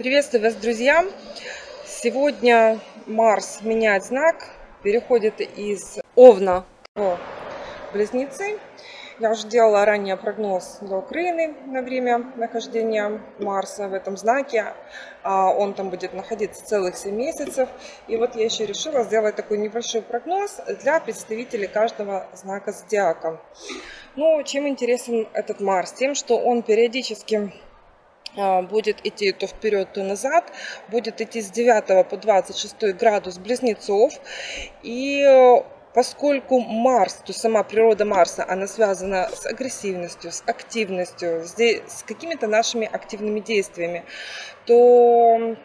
Приветствую вас, друзья! Сегодня Марс меняет знак, переходит из Овна в Близнецы. Я уже делала ранее прогноз для Украины на время нахождения Марса в этом знаке. А он там будет находиться целых 7 месяцев. И вот я еще решила сделать такой небольшой прогноз для представителей каждого знака зодиака. Ну, чем интересен этот Марс? Тем, что он периодически будет идти то вперед, то назад, будет идти с 9 по 26 градус близнецов. И э, поскольку Марс, то сама природа Марса, она связана с агрессивностью, с активностью, с какими-то нашими активными действиями, то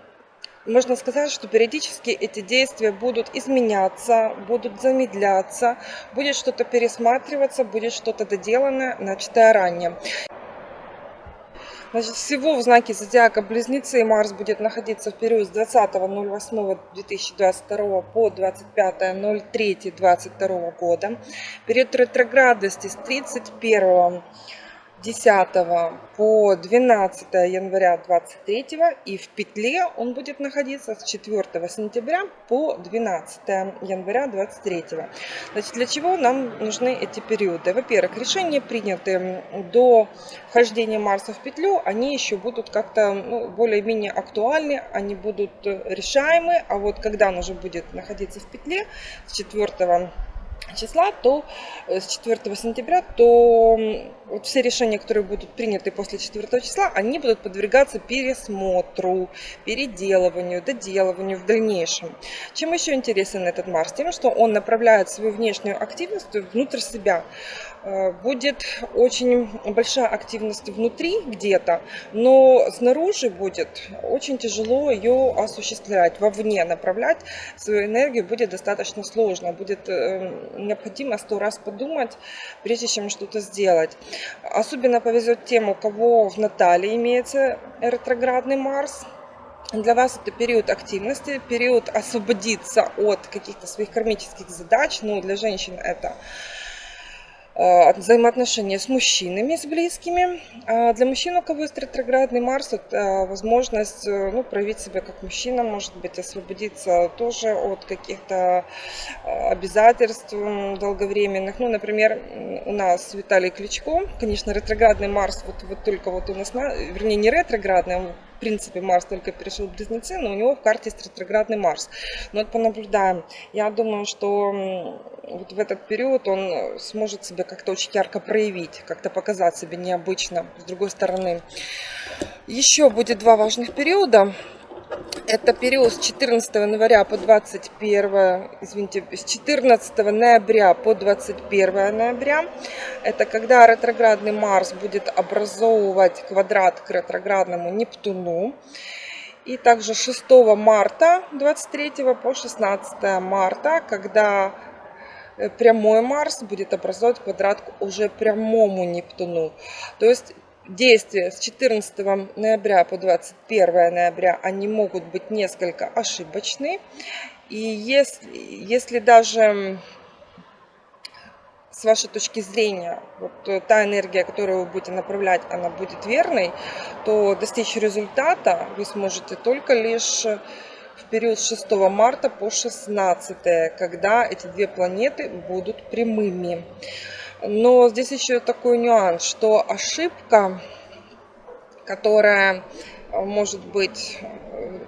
можно сказать, что периодически эти действия будут изменяться, будут замедляться, будет что-то пересматриваться, будет что-то доделанное, начатое ранее. Значит, всего в знаке зодиака Близнецы Марс будет находиться в период с 20.08.2022 по 25.03.2022 года. Период ретроградности с 31 10 по 12 января 23 и в петле он будет находиться с 4 сентября по 12 января 23 значит для чего нам нужны эти периоды? Во-первых решения приняты до вхождения марса в петлю они еще будут как-то ну, более-менее актуальны они будут решаемы а вот когда он уже будет находиться в петле с 4 числа, то э, с 4 сентября, то вот все решения, которые будут приняты после 4 числа, они будут подвергаться пересмотру, переделыванию, доделыванию в дальнейшем. Чем еще интересен этот Марс? Тем, что он направляет свою внешнюю активность внутрь себя. Э, будет очень большая активность внутри где-то, но снаружи будет очень тяжело ее осуществлять, вовне направлять свою энергию будет достаточно сложно, будет э, необходимо сто раз подумать, прежде чем что-то сделать. Особенно повезет тем, у кого в Натале имеется ретроградный Марс, для вас это период активности, период освободиться от каких-то своих кармических задач. Ну, для женщин это взаимоотношения с мужчинами, с близкими. А для мужчин, у кого есть ретроградный Марс, это возможность э, ну, проявить себя как мужчина, может быть, освободиться тоже от каких-то э, обязательств долговременных. Ну, например, у нас Виталий Кличко, конечно, ретроградный Марс, вот, вот только вот у нас, вернее, не ретроградный, он в принципе, Марс только перешел Близнецы, но у него в карте есть ретроградный Марс. Но это понаблюдаем. Я думаю, что вот в этот период он сможет себя как-то очень ярко проявить, как-то показать себя необычно. С другой стороны, еще будет два важных периода. Это период с 14 января по 21, извините, с 14 ноября по 21 ноября. Это когда ретроградный Марс будет образовывать квадрат к ретроградному Нептуну. И также 6 марта 23 по 16 марта, когда э, прямой Марс будет образовывать квадрат уже прямому Нептуну. То есть действия с 14 ноября по 21 ноября, они могут быть несколько ошибочны. И если, если даже с вашей точки зрения, вот та энергия, которую вы будете направлять, она будет верной, то достичь результата вы сможете только лишь в период с 6 марта по 16, когда эти две планеты будут прямыми. Но здесь еще такой нюанс, что ошибка, которая э, может быть э,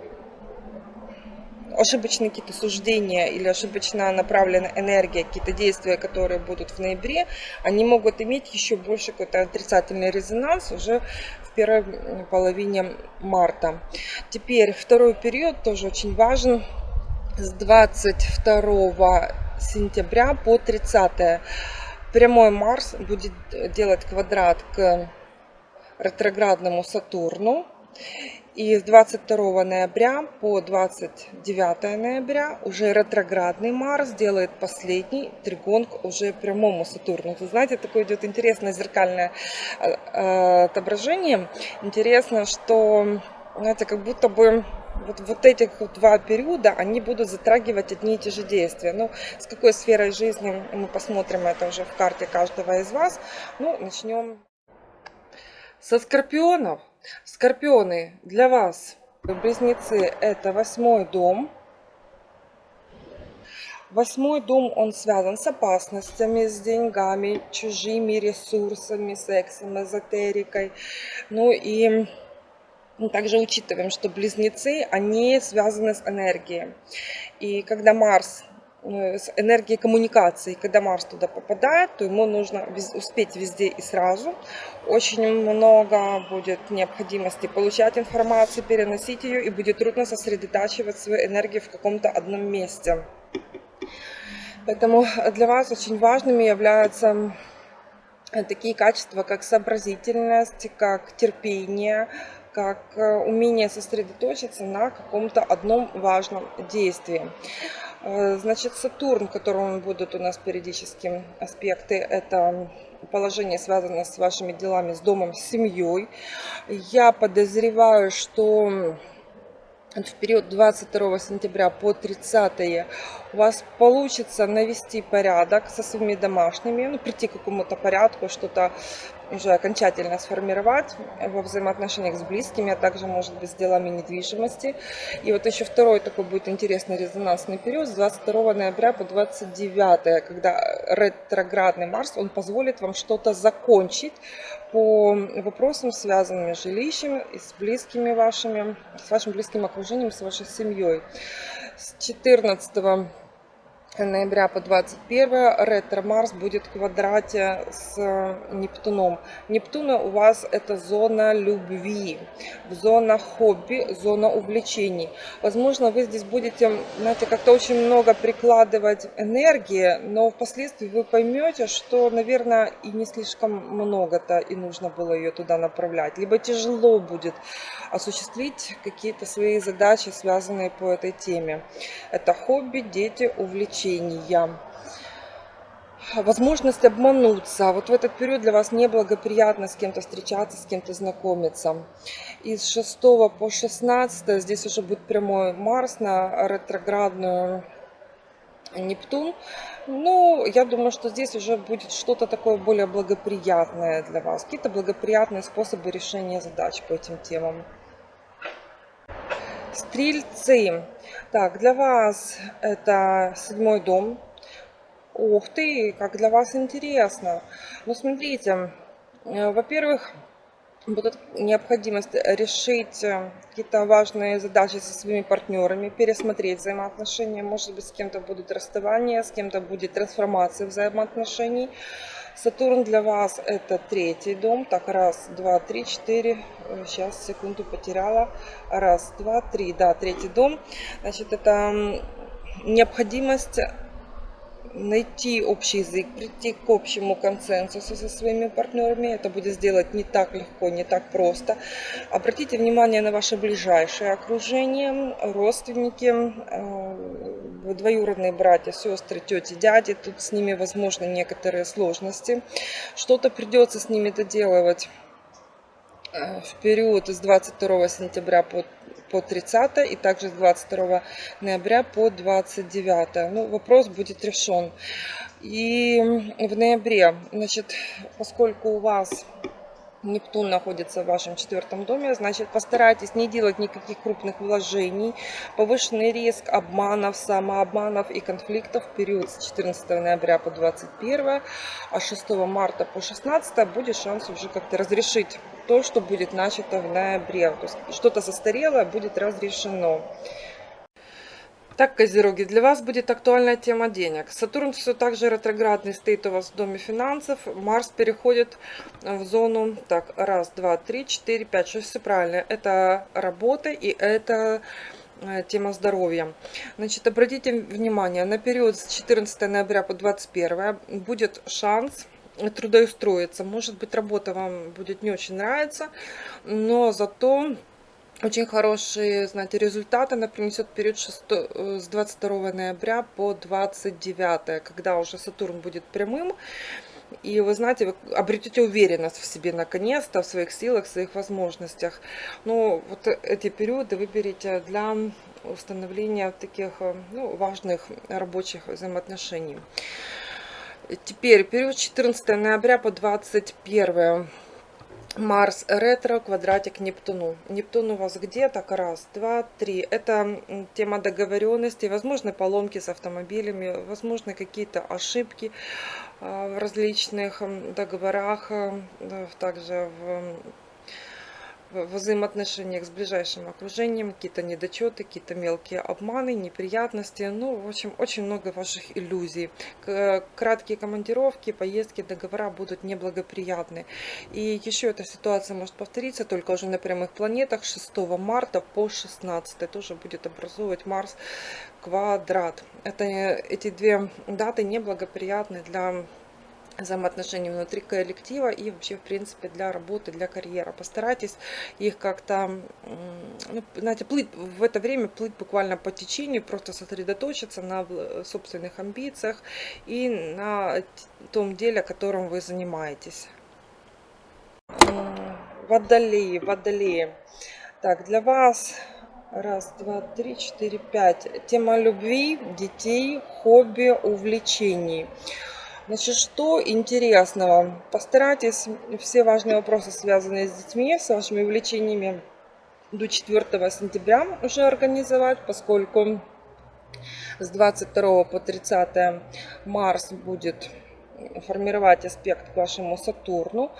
ошибочные какие-то суждения или ошибочно направленная энергия, какие-то действия, которые будут в ноябре, они могут иметь еще больше какой-то отрицательный резонанс уже в первой половине марта. Теперь второй период тоже очень важен. С 22 сентября по 30 прямой Марс будет делать квадрат к ретроградному Сатурну. И с 22 ноября по 29 ноября уже ретроградный Марс делает последний тригон к уже прямому Сатурну. Вы знаете, такое идет интересное зеркальное э, э, отображение. Интересно, что знаете, как будто бы вот, вот этих два периода, они будут затрагивать одни и те же действия. Ну, с какой сферой жизни мы посмотрим это уже в карте каждого из вас. Ну, начнем со скорпионов. Скорпионы, для вас Близнецы – это восьмой дом. Восьмой дом, он связан с опасностями, с деньгами, чужими ресурсами, сексом, эзотерикой. Ну и также учитываем, что близнецы, они связаны с энергией. И когда Марс э, с энергией коммуникации. Когда Марс туда попадает, то ему нужно успеть везде и сразу. Очень много будет необходимости получать информацию, переносить ее, и будет трудно сосредотачивать свою энергию в каком-то одном месте. Поэтому для вас очень важными являются э, такие качества, как сообразительность, как терпение, как э, умение сосредоточиться на каком-то одном важном действии. Э, значит, Сатурн, которому будут у нас периодически аспекты, это положение связано с вашими делами, с домом, с семьей. Я подозреваю, что в период 22 сентября по 30 у вас получится навести порядок со своими домашними, ну, прийти к какому-то порядку, что-то уже окончательно сформировать во взаимоотношениях с близкими, а также, может быть, с делами недвижимости. И вот еще второй такой будет интересный резонансный период с 22 ноября по 29, когда ретроградный Марс, он позволит вам что-то закончить по вопросам, связанным с жилищем, с близкими вашими, с вашим близким окружением, с вашей семьей. С 14 ноября по 21 ретро Марс будет в квадрате с Нептуном. Нептуна у вас это зона любви, зона хобби, зона увлечений. Возможно, вы здесь будете, знаете, как-то очень много прикладывать энергии, но впоследствии вы поймете, что, наверное, и не слишком много-то и нужно было ее туда направлять. Либо тяжело будет осуществить какие-то свои задачи, связанные по этой теме. Это хобби, дети, увлечения. Возможность обмануться. Вот в этот период для вас неблагоприятно с кем-то встречаться, с кем-то знакомиться. Из 6 по 16 здесь уже будет прямой Марс на ретроградную Нептун. Ну, я думаю, что здесь уже будет что-то такое более благоприятное для вас. Какие-то благоприятные способы решения задач по этим темам. Стрельцы. Так, для вас это седьмой дом. Ух ты, как для вас интересно. Ну, смотрите, э, во-первых, будет необходимость решить э, какие-то важные задачи со своими партнерами, пересмотреть взаимоотношения. Может быть, с кем-то будет расставание, с кем-то будет трансформация взаимоотношений. Сатурн для вас это третий дом. Так, раз, два, три, четыре. Сейчас, секунду потеряла. Раз, два, три. Да, третий дом. Значит, это необходимость найти общий язык, прийти к общему консенсусу со своими партнерами. Это будет сделать не так легко, не так просто. Обратите внимание на ваше ближайшее окружение, родственники, э, двоюродные братья, сестры, тети, дяди. Тут с ними возможны некоторые сложности. Что-то придется с ними доделывать э, в период с 22 сентября по по 30 и также с 22 ноября по 29. Ну, вопрос будет решен. И в ноябре, значит, поскольку у вас Нептун находится в вашем четвертом доме, значит постарайтесь не делать никаких крупных вложений. Повышенный риск обманов, самообманов и конфликтов в период с 14 ноября по 21, а 6 марта по 16 будет шанс уже как-то разрешить то, что будет начато в ноябре. То есть что-то застарелое будет разрешено. Так, Козероги, для вас будет актуальная тема денег. Сатурн все так же ретроградный стоит у вас в доме финансов. Марс переходит в зону, так, раз, два, три, четыре, пять, шесть, все правильно. Это работа и это э, тема здоровья. Значит, обратите внимание, на период с 14 ноября по 21 будет шанс трудоустроиться. Может быть, работа вам будет не очень нравиться, но зато очень хорошие, знаете, результаты она принесет период 6, э, с 22 ноября по 29, когда уже Сатурн будет прямым. И вы знаете, вы обретете уверенность в себе наконец-то, в своих силах, в своих возможностях. Но вот эти периоды выберите для установления таких э, ну, важных рабочих взаимоотношений. Теперь период 14 ноября по 21 Марс ретро, квадратик Нептуну. Нептун у вас где? Так, раз, два, три. Это тема договоренности, возможно, поломки с автомобилями, возможно, какие-то ошибки а, в различных договорах, э, также в в взаимоотношениях с ближайшим окружением, какие-то недочеты, какие-то мелкие обманы, неприятности. Ну, в общем, очень много ваших иллюзий. Краткие командировки, поездки, договора будут неблагоприятны. И еще эта ситуация может повториться только уже на прямых планетах 6 марта по 16. Тоже будет образовывать Марс квадрат. Это, эти две даты неблагоприятны для взаимоотношений внутри коллектива и вообще, в принципе, для работы, для карьеры. Постарайтесь их как-то, ну, знаете, плыть в это время, плыть буквально по течению, просто сосредоточиться на собственных амбициях и на том деле, которым вы занимаетесь. Водолеи, водолеи. Так, для вас Раз, два, три, четыре, пять. Тема любви, детей, хобби, увлечений. Значит, что интересного? Постарайтесь все важные вопросы, связанные с детьми, с вашими увлечениями до 4 сентября уже организовать, поскольку с 22 по 30 Марс будет формировать аспект к вашему Сатурну.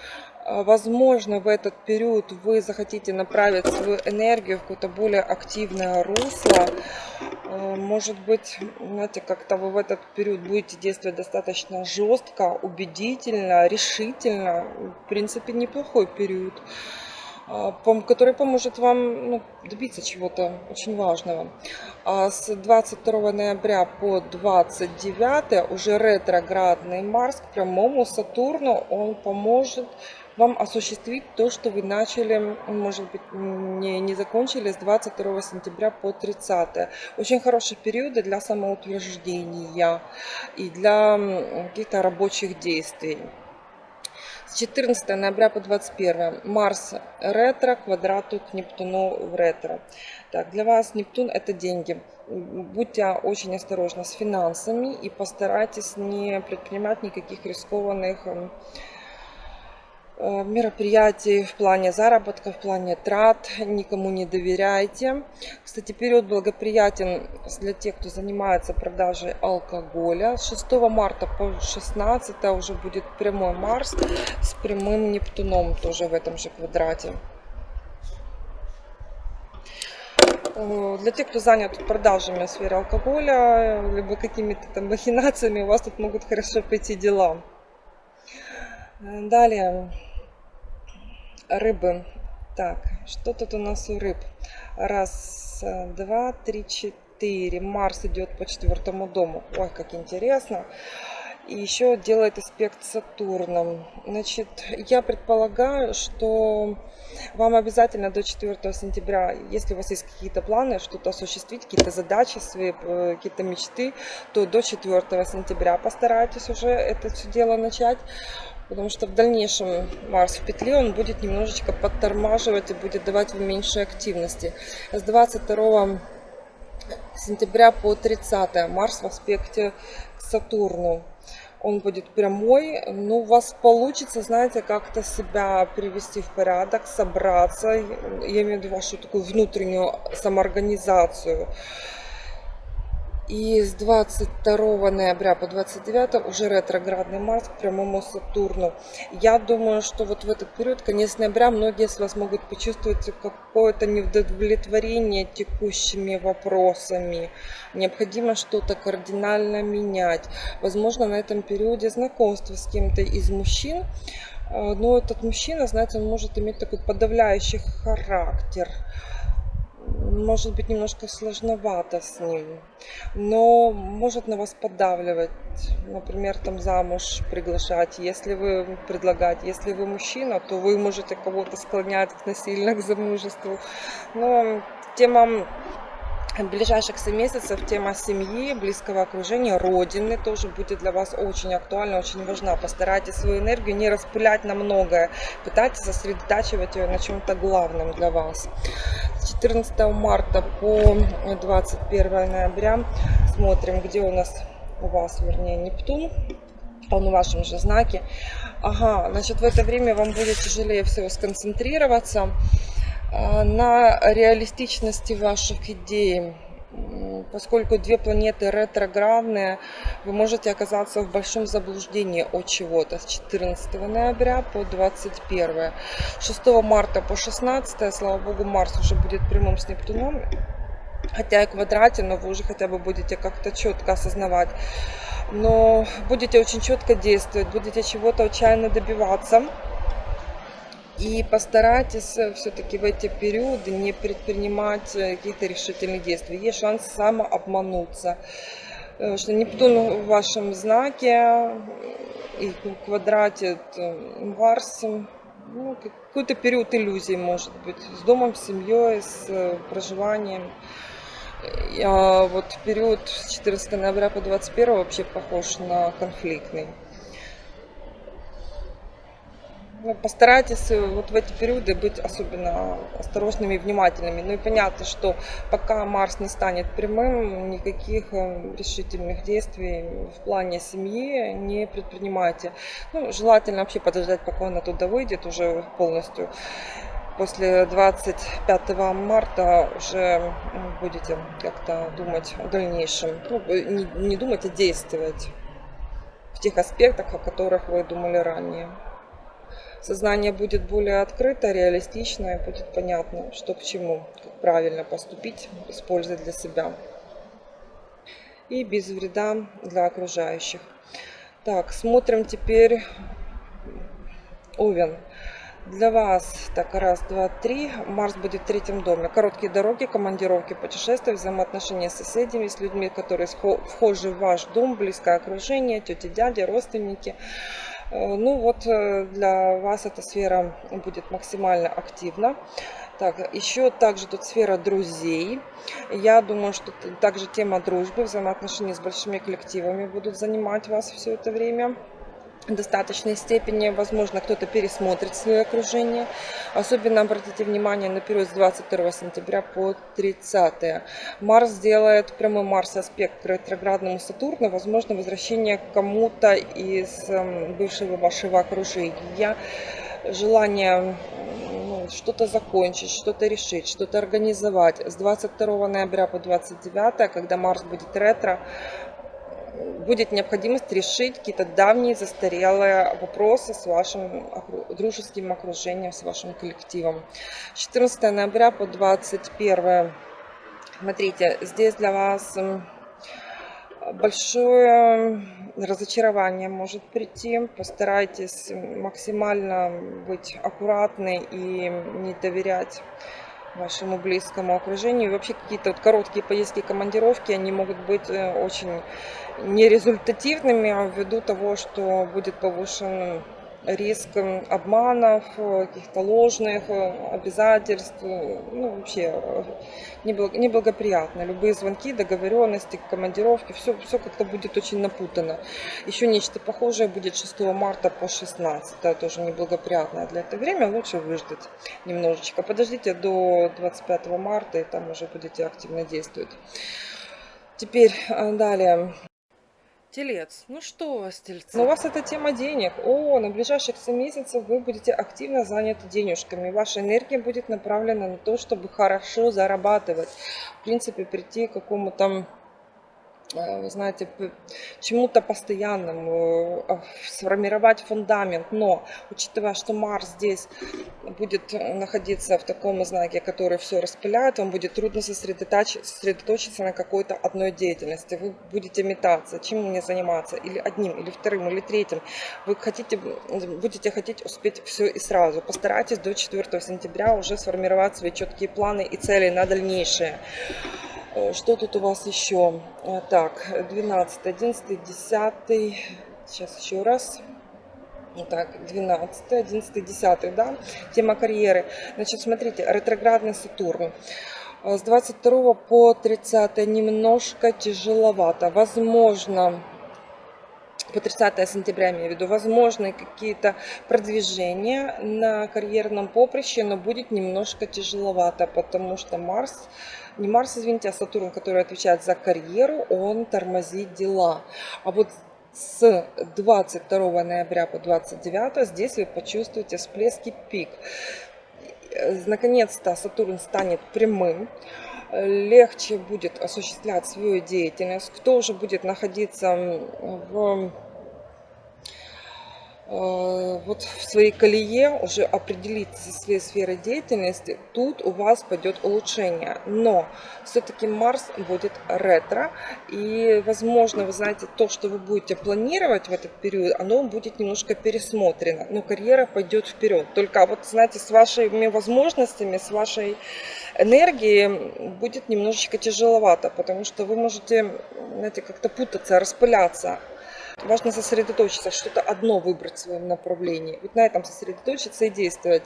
Возможно, в этот период вы захотите направить свою энергию в какое-то более активное русло. А, может быть, знаете, как-то вы в этот период будете действовать достаточно жестко, убедительно, решительно. В принципе, неплохой период а, который поможет вам ну, добиться чего-то очень важного. А с 22 ноября по 29 уже ретроградный Марс к прямому Сатурну, он поможет вам осуществить то, что вы начали, может быть, не, не закончили с 22 сентября по 30. Очень хорошие периоды для самоутверждения и для каких-то рабочих действий. С 14 ноября по 21 Марс ретро квадрату к Нептуну в ретро. Так, для вас Нептун это деньги. Будьте очень осторожны с финансами и постарайтесь не предпринимать никаких рискованных мероприятий в плане заработка, в плане трат, никому не доверяйте. Кстати, период благоприятен для тех, кто занимается продажей алкоголя. С 6 марта по 16 уже будет прямой Марс с прямым Нептуном тоже в этом же квадрате. Э, для тех, кто занят продажами в сфере алкоголя, либо какими-то там махинациями, у вас тут могут хорошо пойти дела. Э, далее, рыбы. Так, что тут у нас у рыб? Раз, два, три, четыре. Марс идет по четвертому дому. Ой, как интересно. И еще делает аспект Сатурном. Значит, я предполагаю, что вам обязательно до 4 сентября, если у вас есть какие-то планы, что-то осуществить, какие-то задачи свои, э, какие-то мечты, то до 4 сентября постарайтесь уже это все дело начать потому что в дальнейшем Марс в петле он будет немножечко подтормаживать и будет давать вам меньше активности. С 22 сентября по 30 Марс в аспекте к Сатурну. Он будет прямой, но у вас получится, знаете, как-то себя привести в порядок, собраться, я имею в виду вашу такую внутреннюю самоорганизацию. И с 22 ноября по 29 уже ретроградный Марс к прямому Сатурну. Я думаю, что вот в этот период, конец ноября, многие из вас могут почувствовать какое-то неудовлетворение текущими вопросами. Необходимо что-то кардинально менять. Возможно, на этом периоде знакомство с кем-то из мужчин. А, но этот мужчина, знаете, он может иметь такой подавляющий характер может быть немножко сложновато с ним, но может на вас поддавливать, например, там замуж приглашать, если вы предлагаете, если вы мужчина, то вы можете кого-то склонять насильно к замужеству, но тема ближайших 7 месяцев тема семьи, близкого окружения, родины тоже будет для вас очень актуальна, очень важна. Постарайтесь свою энергию не распылять на многое, пытайтесь сосредотачивать ее на чем-то главном для вас. С 14 марта по 21 ноября смотрим, где у нас у вас, вернее, Нептун. он в вашем же знаке. Ага, значит, в это время вам будет тяжелее всего сконцентрироваться на реалистичности ваших идей поскольку две планеты ретроградные, вы можете оказаться в большом заблуждении от чего-то с 14 ноября по 21. 6 марта по 16, слава богу, Марс уже будет прямым с Нептуном, хотя и квадрате, но вы уже хотя бы будете как-то четко осознавать. Но будете очень четко действовать, будете чего-то отчаянно добиваться. И постарайтесь э, все-таки в эти периоды не предпринимать э, каких-то решительных действий. Есть шанс самообмануться. Э, что Нептун в вашем знаке и квадрате Марс, ну, какой-то период иллюзий может быть, с домом, с семьей, с проживанием. А вот период с 14 ноября по 21 вообще похож на конфликтный. Ну, постарайтесь э, вот в эти периоды быть особенно осторожными и внимательными. Ну и понятно, что пока Марс не станет прямым, никаких э, решительных действий в плане семьи не предпринимайте. Ну, желательно вообще подождать, пока он оттуда выйдет уже полностью. После 25 марта уже будете как-то думать о дальнейшем. Ну, не, не думать, а действовать в тех аспектах, о которых вы думали ранее сознание будет более открыто, реалистично и будет понятно, что к чему, как правильно поступить, использовать для себя. И без вреда для окружающих. Так, смотрим теперь Овен. Для вас, так, раз, два, три. Марс будет в третьем доме. Короткие дороги, командировки, путешествия, взаимоотношения с соседями, с людьми, которые вхожи в ваш дом, близкое окружение, тети, дяди, родственники. Э, ну вот э, для вас эта сфера будет максимально активна. Так, еще также тут сфера друзей. Я думаю, что также тема дружбы, взаимоотношений с большими коллективами будут занимать вас все это время достаточной степени. Возможно, кто-то пересмотрит свое окружение. Особенно обратите внимание на период с 22 сентября по 30. Марс делает прямой Марс аспект к ретроградному Сатурну. Возможно, возвращение кому-то из эм, бывшего вашего окружения. Желание ну, что-то закончить, что-то решить, что-то организовать. С 22 ноября по 29, когда Марс будет ретро, будет необходимость решить какие-то давние застарелые вопросы с вашим дружеским окружением, с вашим коллективом. 14 ноября по 21. Смотрите, здесь для вас большое разочарование может прийти. Постарайтесь максимально быть аккуратны и не доверять вашему близкому окружению. И вообще какие-то вот короткие поездки, командировки, они могут быть э, очень нерезультативными а ввиду того, что будет повышен риск обманов, каких-то ложных э, обязательств, ну вообще э, неблагоприятно. Любые звонки, договоренности, командировки, все, все как-то будет очень напутано. Еще нечто похожее будет 6 марта по 16, тоже неблагоприятное для этого время, лучше выждать немножечко. Подождите до 25 марта и там уже будете активно действовать. Теперь э, далее. Телец. Ну что у вас, тельцы? Ну, у вас это тема денег. О, на ближайших 7 месяцев вы будете активно заняты денежками. Ваша энергия будет направлена на то, чтобы хорошо зарабатывать. В принципе, прийти к какому-то вы знаете, чему-то постоянному, э, сформировать фундамент. Но, учитывая, что Марс здесь будет находиться в таком знаке, который все распыляет, вам будет трудно сосредоточиться на какой-то одной деятельности. Вы будете метаться, чем мне заниматься, или одним, или вторым, или третьим. Вы хотите, будете хотеть успеть все и сразу. Постарайтесь до 4 сентября уже сформировать свои четкие планы и цели на дальнейшее. Э, что тут у вас еще? Э, так, 12, 11, 10. Сейчас еще раз. Так, 12, 11, 10, да, тема карьеры. Значит, смотрите, ретроградный Сатурн. Э, с 22 по 30 немножко тяжеловато. Возможно, по 30 сентября, имею в виду, возможны какие-то продвижения на карьерном поприще, но будет немножко тяжеловато, потому что Марс не Марс, извините, а Сатурн, который отвечает за карьеру, он тормозит дела. А вот с 22 ноября по 29 здесь вы почувствуете всплески пик. Наконец-то Сатурн станет прямым легче будет осуществлять свою деятельность, кто уже будет находиться в Э, вот в своей колее уже определиться со своей сферой деятельности, тут у вас пойдет улучшение. Но все-таки Марс будет ретро, и, возможно, вы знаете, то, что вы будете планировать в этот период, оно будет немножко пересмотрено, но карьера пойдет вперед. Только вот, знаете, с вашими возможностями, с вашей энергией будет немножечко тяжеловато, потому что вы можете, знаете, как-то путаться, распыляться Важно сосредоточиться, что-то одно выбрать в своем направлении. Вот на этом сосредоточиться и действовать.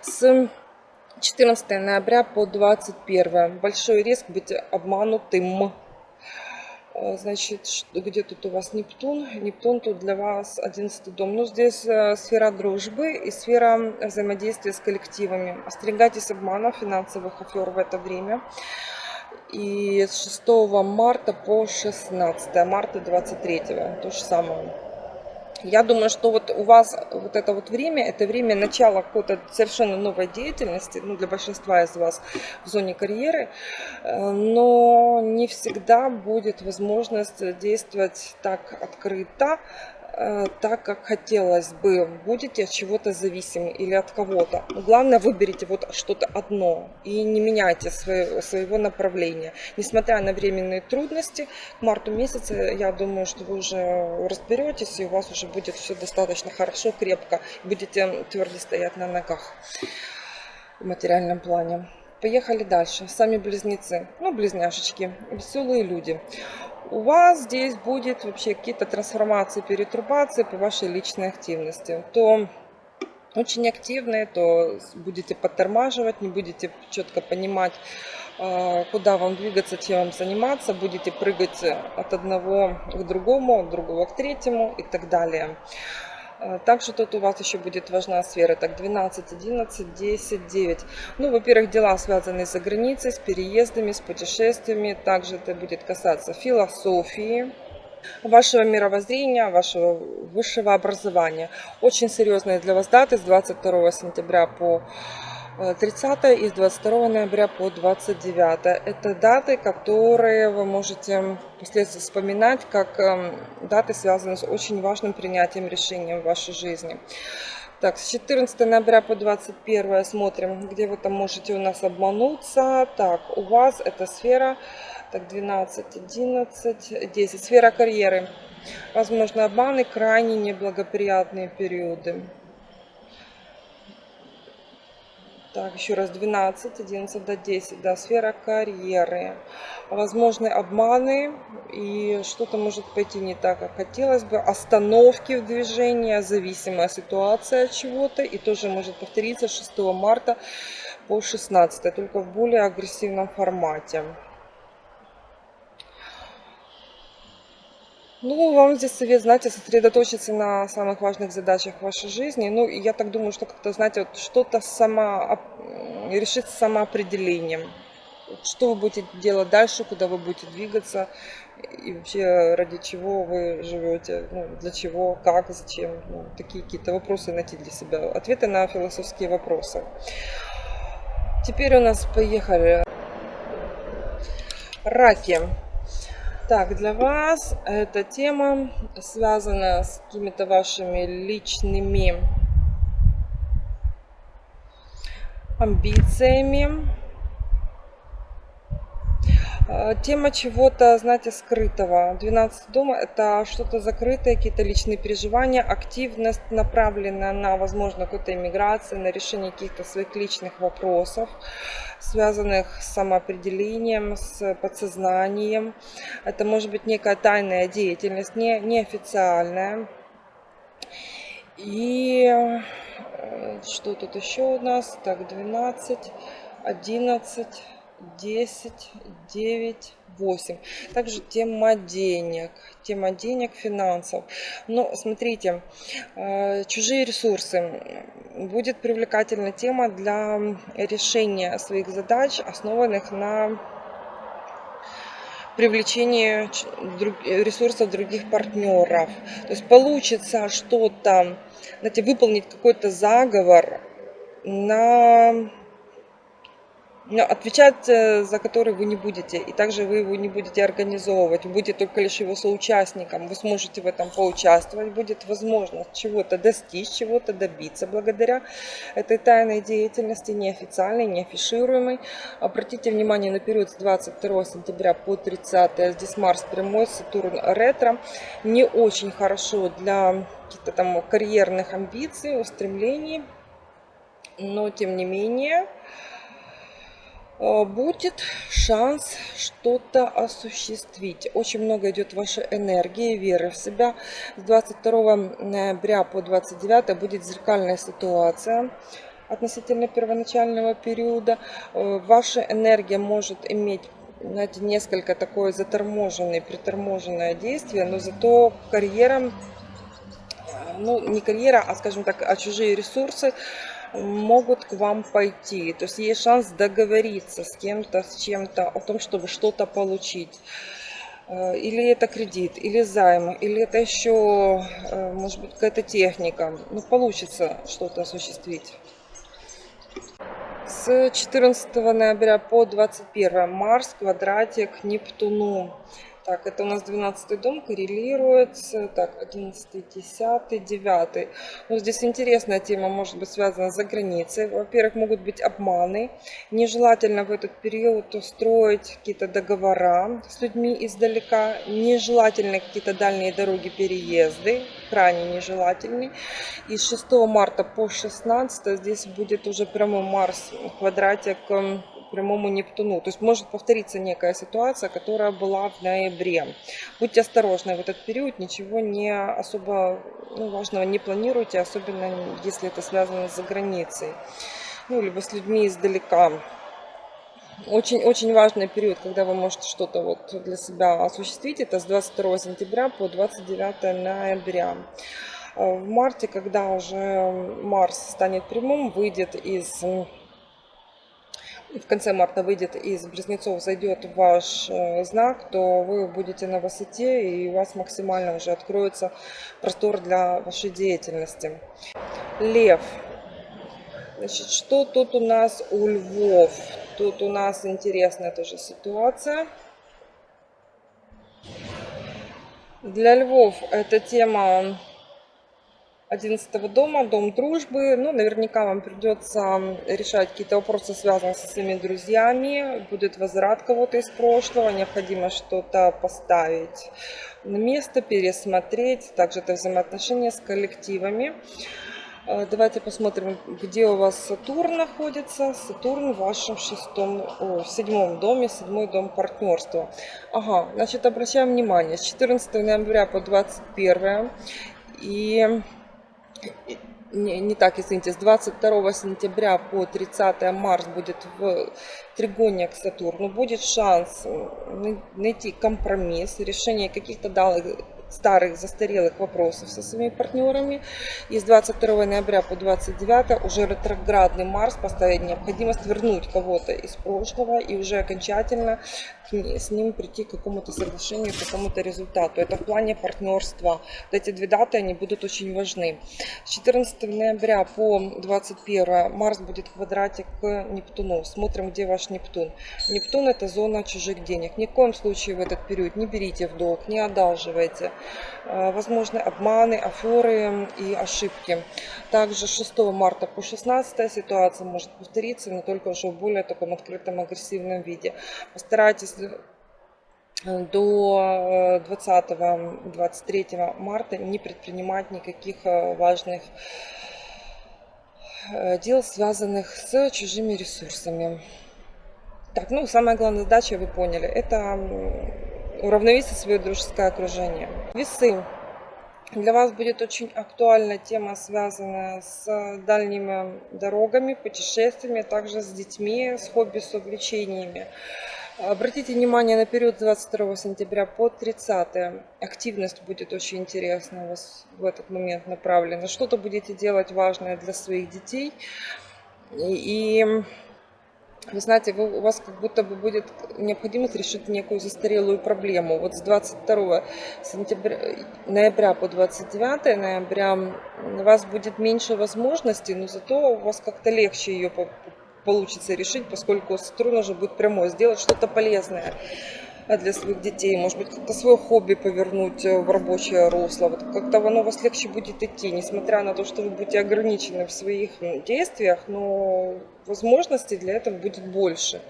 С 14 ноября по 21. Большой риск быть обманутым. Э, значит, где тут у вас Нептун? Нептун тут для вас 11 дом. Ну, здесь э, сфера дружбы и сфера взаимодействия с коллективами. Остерегайтесь обмана, финансовых афер в это время и с 6 марта по 16 марта 23 то же самое. Я думаю, что вот у вас вот это вот время, это время начала какой-то совершенно новой деятельности, ну, для большинства из вас в зоне карьеры, э, но не всегда будет возможность действовать так открыто, так, как хотелось бы. Будете от чего-то зависимы или от кого-то. Главное, выберите вот что-то одно и не меняйте свое, своего направления. Несмотря на временные трудности, к марту месяца, я думаю, что вы уже разберетесь, и у вас уже будет все достаточно хорошо, крепко. Будете твердо стоять на ногах в материальном плане. Поехали дальше. Сами близнецы, ну близняшечки, веселые люди у вас здесь будет вообще какие-то трансформации, перетрубации по вашей личной активности, то очень активные, то будете подтормаживать, не будете четко понимать, а, куда вам двигаться, чем вам заниматься, будете прыгать от одного к другому, от другого к третьему и так далее. А, также тут у вас еще будет важна сфера, так 12, 11, 10, 9. Ну, во-первых, дела связанные за границей, с переездами, с путешествиями. Также это будет касаться философии, вашего мировоззрения, вашего высшего образования. Очень серьезные для вас даты с 22 сентября по 30 и с 22 ноября по 29. Это даты, которые вы можете впоследствии вспоминать как эм, даты, связанные с очень важным принятием решения в вашей жизни. Так, с 14 ноября по 21 смотрим, где вы там можете у нас обмануться. Так, у вас эта сфера, так, 12, 11, 10, сфера карьеры. Возможно, обманы, крайне неблагоприятные периоды. Так, еще раз 12, 11 до 10, да, сфера карьеры. Возможны обманы и что-то может пойти не так, как хотелось бы. Остановки в движении, зависимая ситуация от чего-то. И тоже может повториться 6 марта по 16, только в более агрессивном формате. Ну, вам здесь совет, знаете, сосредоточиться на самых важных задачах вашей жизни. Ну, я так думаю, что как-то, знаете, вот что-то сама, решить самоопределением. Что вы будете делать дальше, куда вы будете двигаться и вообще ради чего вы живете, ну, для чего, как, зачем. Ну, такие какие-то вопросы найти для себя. Ответы на философские вопросы. Теперь у нас поехали раки. Так, для вас эта тема связана с какими-то вашими личными амбициями. А, тема чего-то, знаете, скрытого. 12 дома – это что-то закрытое, какие-то личные переживания, активность направленная на, возможно, какую-то иммиграцию, на решение каких-то своих личных вопросов связанных с самоопределением, с подсознанием. Это может быть некая тайная деятельность, не, неофициальная. И э, что тут еще у нас? Так, 12, 11, 10, 9, 8. Также тема денег, тема денег, финансов. Но смотрите, э, чужие ресурсы. Будет привлекательная тема для решения своих задач, основанных на привлечение ресурсов других партнеров. То есть получится что-то, знаете, выполнить какой-то заговор на отвечать э, за который вы не будете, и также вы его не будете организовывать, вы будете только лишь его соучастником, вы сможете в этом поучаствовать, будет возможность чего-то достичь, чего-то добиться благодаря этой тайной деятельности, неофициальной, неафишируемой. Обратите внимание на период с 22 сентября по 30, здесь Марс прямой, Сатурн ретро, не очень хорошо для каких-то там карьерных амбиций, устремлений, но тем не менее будет шанс что-то осуществить. Очень много идет вашей энергии, веры в себя. С 22 ноября по 29 будет зеркальная ситуация относительно первоначального периода. Э, ваша энергия может иметь знаете, несколько такое заторможенное, приторможенное действие, но зато карьера, ну не карьера, а скажем так, а чужие ресурсы могут к вам пойти. То есть есть шанс договориться с кем-то, с чем-то о том, чтобы что-то получить. Э, или это кредит, или займ, или это еще, э, может быть, какая-то техника. Ну, получится что-то осуществить. С 14 ноября по 21 Марс, квадратик Нептуну. Так, это у нас 12 дом коррелируется. Так, 11, 10, 9. Ну, здесь интересная тема может быть связана за границей. Во-первых, могут быть обманы. Нежелательно в этот период устроить какие-то договора с людьми издалека. Нежелательно какие-то дальние дороги, переезды. Крайне нежелательны. И с 6 марта по 16 здесь будет уже прямой Марс квадратик прямому Нептуну. То есть может повториться некая ситуация, которая была в ноябре. Будьте осторожны в этот период, ничего не особо ну, важного не планируйте, особенно если это связано с границей. Ну, либо с людьми издалека. Очень-очень важный период, когда вы можете что-то вот для себя осуществить. Это с 22 сентября по 29 ноября. В марте, когда уже Марс станет прямым, выйдет из в конце марта выйдет из Близнецов, зайдет ваш э, знак, то вы будете на высоте и у вас максимально уже откроется простор для вашей деятельности. Лев. Значит, что тут у нас у львов? Тут у нас интересная тоже ситуация. Для львов эта тема 11 дома, дом дружбы. Ну, наверняка вам придется решать какие-то вопросы, связанные со своими друзьями. Будет возврат кого-то из прошлого, необходимо что-то поставить на место, пересмотреть. Также это взаимоотношения с коллективами. Э, давайте посмотрим, где у вас Сатурн находится. Сатурн в вашем шестом, о, в седьмом доме, седьмой дом партнерства. Ага, значит, обращаем внимание, с 14 ноября по 21 и не, не так, извините, с 22 сентября по 30 марс будет в тригоне к Сатурну, будет шанс найти компромисс, решение каких-то данных старых застарелых вопросов со своими партнерами. И с 22 ноября по 29 уже ретроградный Марс поставит необходимость вернуть кого-то из прошлого и уже окончательно с ним прийти к какому-то соглашению, к какому-то результату. Это в плане партнерства. Вот эти две даты, они будут очень важны. С 14 ноября по 21 Марс будет в квадрате к Нептуну. Смотрим, где ваш Нептун. Нептун это зона чужих денег. Ни в коем случае в этот период не берите в долг, не одалживайте. Э, возможны обманы, аферы и ошибки. Также 6 марта по 16 ситуация может повториться, но только уже в более таком открытом агрессивном виде. Постарайтесь э, до 20-23 э, марта не предпринимать никаких важных дел, связанных с чужими ресурсами. Так, ну, самая главная задача, вы поняли, это уравновесить свое дружеское окружение. Весы. Для вас будет очень актуальна тема, связанная с дальними дорогами, путешествиями, также с детьми, с хобби, с увлечениями. Обратите внимание на период с 22 сентября по 30. Активность будет очень интересна у вас в этот момент направлена. Что-то будете делать важное для своих детей. И вы знаете, вы, у вас как будто бы будет необходимость решить некую застарелую проблему. Вот с 22 сентября, ноября по 29 ноября у вас будет меньше возможностей, но зато у вас как-то легче ее получится решить, поскольку Сатурн уже будет прямой, сделать что-то полезное для своих детей, может быть, как-то свое хобби повернуть э, в рабочее русло. Вот как-то оно вас легче будет идти, несмотря на то, что вы будете ограничены в своих действиях, но возможностей для этого будет больше.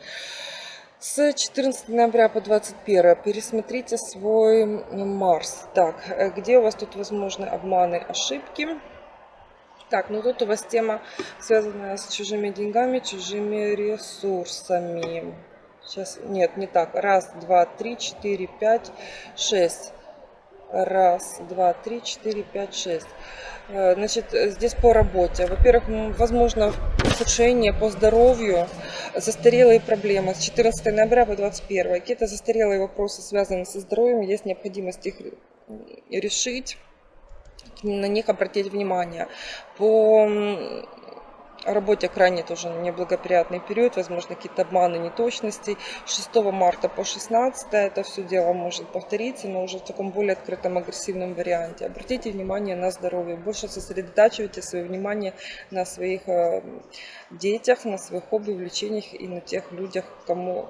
С 14 ноября по 21 пересмотрите свой Марс. Так, э, где у вас тут возможны обманы, ошибки? Так, ну тут у вас тема, связанная с чужими деньгами, чужими ресурсами. Сейчас, нет, не так. Раз, два, три, четыре, пять, шесть. Раз, два, три, четыре, пять, шесть. Э, значит, здесь по работе. Во-первых, возможно ухудшение по здоровью, застарелые проблемы с 14 ноября по 21. Какие-то застарелые вопросы, связанные со здоровьем, есть необходимость их решить, на них обратить внимание. По работе крайне тоже неблагоприятный период, возможно, какие-то обманы, неточности. 6 марта по 16 это все дело может повториться, но уже в таком более открытом, агрессивном варианте. Обратите внимание на здоровье, больше сосредотачивайте свое внимание на своих э, детях, на своих хобби, увлечениях и на тех людях, кому...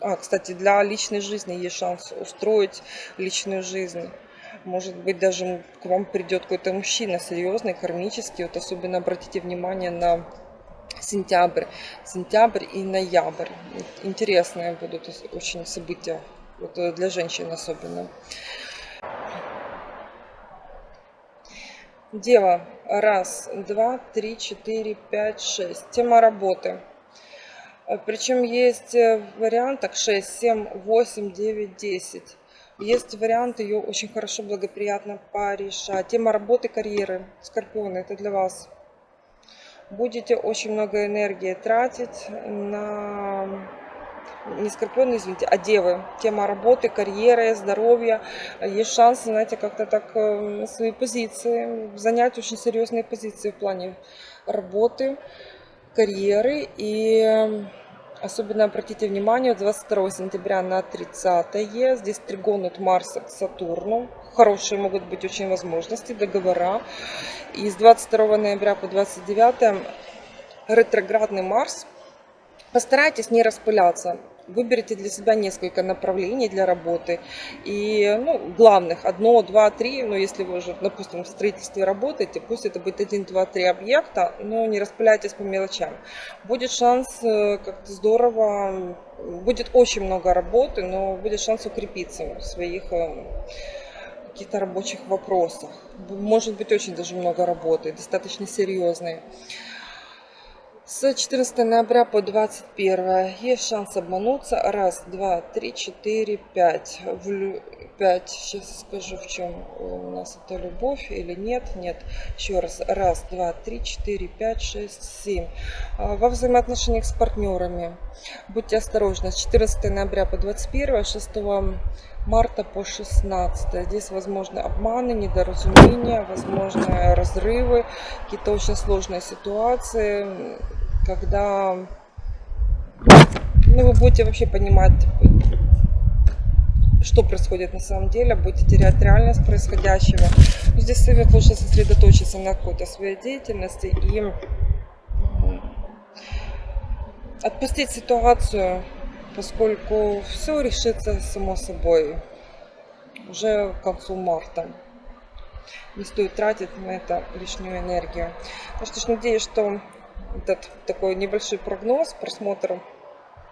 А, кстати, для личной жизни есть шанс устроить личную жизнь. Может быть, даже к вам придет какой-то мужчина серьезный, кармический. Вот особенно обратите внимание на сентябрь, сентябрь и ноябрь. Интересные будут очень события, вот э, для женщин особенно. Дева. Раз, два, три, четыре, пять, шесть. Тема работы. Причем есть э, вариантах 6, 7, 8, 9, 10. Есть вариант ее очень хорошо, благоприятно порешать. Тема работы, карьеры. Скорпионы, это для вас. Будете очень много энергии тратить на... Не скорпионы, извините, а девы. Тема работы, карьеры, здоровья. Есть шанс, знаете, как-то так э, свои позиции, занять очень серьезные позиции в плане работы, карьеры и Особенно обратите внимание, 22 сентября на 30 здесь тригон от Марса к Сатурну. Хорошие могут быть очень возможности, договора. И с 22 ноября по 29 ретроградный Марс. Постарайтесь не распыляться. Выберите для себя несколько направлений для работы. И ну, главных, одно, два, три, но если вы уже, допустим, в строительстве работаете, пусть это будет один, два, три объекта, но не распыляйтесь по мелочам. Будет шанс э, как-то здорово, будет очень много работы, но будет шанс укрепиться в своих э, каких-то рабочих вопросах. Может быть очень даже много работы, достаточно серьезной. С 14 ноября по 21 есть шанс обмануться. Раз, два, три, четыре, пять. В пять. Сейчас скажу, в чем у нас это любовь или нет. Нет. Еще раз. Раз, два, три, четыре, пять, шесть, семь. А, во взаимоотношениях с партнерами. Будьте осторожны. С 14 ноября по 21, 6 марта по 16. Здесь возможны обманы, недоразумения, возможны разрывы, какие-то очень сложные ситуации, когда ну, вы будете вообще понимать, что происходит на самом деле, будете терять реальность происходящего. Но здесь совет лучше сосредоточиться на какой-то своей деятельности и отпустить ситуацию поскольку все решится само собой уже к концу марта. Не стоит тратить на это лишнюю энергию. Ну что ж, надеюсь, что этот такой небольшой прогноз, просмотр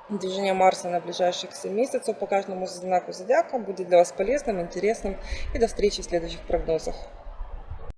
движения Марса на ближайших 7 месяцев по каждому знаку зодиака будет для вас полезным, интересным. И до встречи в следующих прогнозах.